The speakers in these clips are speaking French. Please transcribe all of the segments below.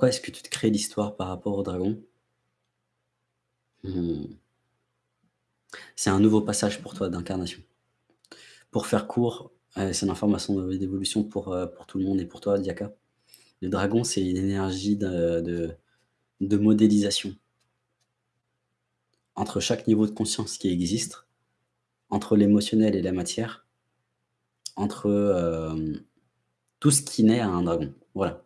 Pourquoi est-ce que tu te crées l'histoire par rapport au dragon? Mmh. C'est un nouveau passage pour toi d'incarnation. Pour faire court, heu, c'est une information d'évolution pour, heu, pour tout le monde et pour toi, Diaka. Le dragon, c'est une énergie de de modélisation. Entre chaque niveau de conscience qui existe, entre l'émotionnel et la matière, entre, hem, tout ce qui naît a un dragon, voilà.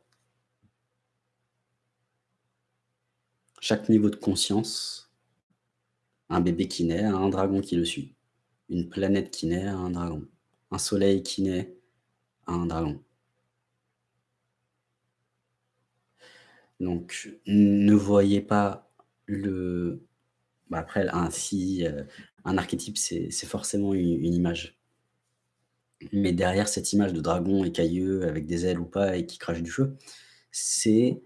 Chaque niveau de conscience, un bébé qui naît un dragon qui le suit. Une planète qui naît un dragon. Un soleil qui naît un dragon. Donc ne voyez pas le bah, après un heu, un archétype, c'est forcément une image. Mais derrière cette image de dragon écailleux avec des ailes ou pas et qui crache du feu, c'est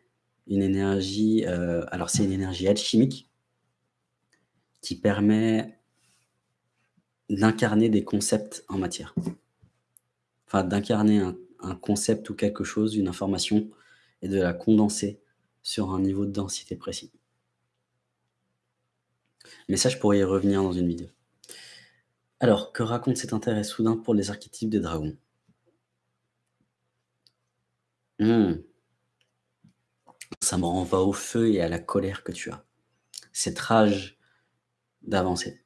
une énergie, heu, alors c'est une énergie alchimique qui permet d'incarner des concepts en matière. Enfin, d'incarner un concept ou quelque chose, une information et de la condenser sur un niveau de densité précis. Mais ça, je pourrais y revenir dans une vidéo. Alors, que raconte cet intérêt soudain pour les archétypes des dragons? Mmh. Ça me renvoie au feu et à la colère que tu as. Cette rage d'avancer.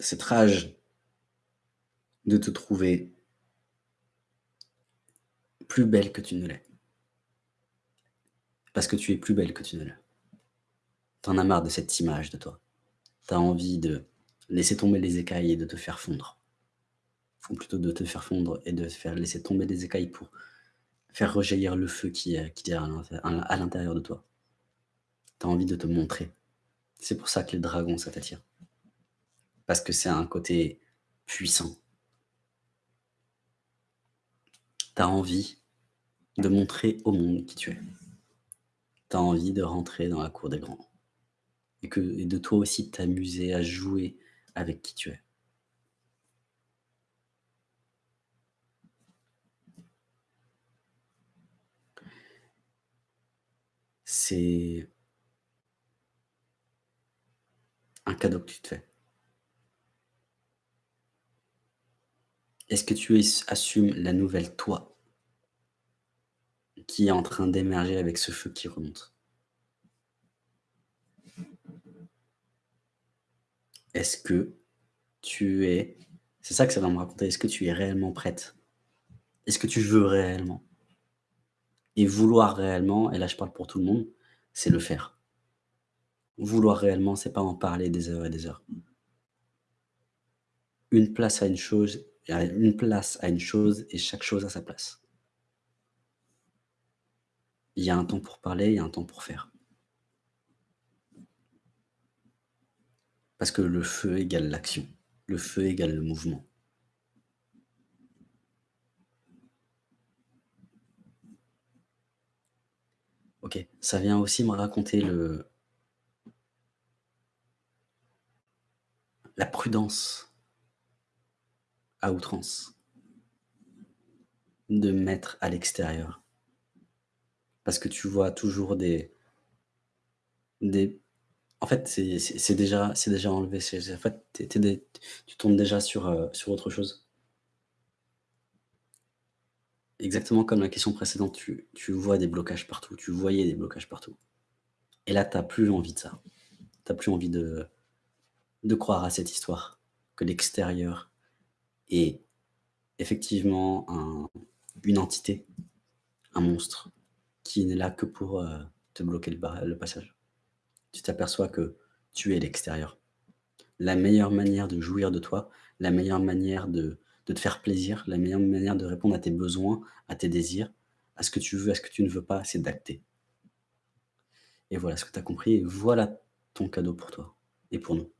Cette rage de te trouver plus belle que tu ne l'es. Parce que tu es plus belle que tu ne l'es. Tu en as marre de cette image de toi. Tu as envie de laisser tomber les écailles et de te faire fondre. Ou plutôt de te faire fondre et de faire laisser tomber les écailles pour faire rejaillir le feu qui est qui est à l'intérieur de toi. Tu as envie de te montrer. C'est pour ça que les dragons, ça t'attire. Parce que c'est un côté puissant. Tu as envie de montrer au monde qui tu es. Tu as envie de rentrer dans la cour des grands et que et de toi aussi t'amuser à jouer avec qui tu es. C'est un cadeau que tu te fais. Est-ce que tu es assumes la nouvelle toi qui est en train d'émerger avec ce feu qui remonte? Est-ce que tu es c'est ça que ça va me raconter, est-ce que tu es réellement prête? Est-ce que tu veux réellement? Et vouloir réellement, et là je parle pour tout le monde, c'est le faire. Vouloir réellement, c'est pas en parler des heures et des heures. Une place à une chose une place à une chose et chaque chose à sa place. Il y a un temps pour parler, il y a un temps pour faire. Parce que le feu égale l'action. Le feu égale le mouvement. OK, ça vient aussi me raconter le la prudence à outrance de mettre à l'extérieur. Parce que tu vois toujours des des en fait, c'est déjà déjà enlevé, en fait, tu tombes déjà sur, heu, sur autre chose. Exactement comme la question précédente, tu vois des blocages partout, tu voyais des blocages partout. Et là, tu as plus envie de ça. Tu as plus envie de croire à cette histoire, que l'extérieur est effectivement un une entité, un monstre qui n'est là que pour, heu, te bloquer le passage. Tu t'aperçois que tu es l'extérieur. La meilleure manière de jouir de toi, la meilleure manière de de te faire plaisir, la meilleure manière de répondre à tes besoins, à tes désirs, à ce que tu veux, à ce que tu ne veux pas, c'est d'acter. Et voilà ce que tu as compris et voilà ton cadeau pour toi et pour nous.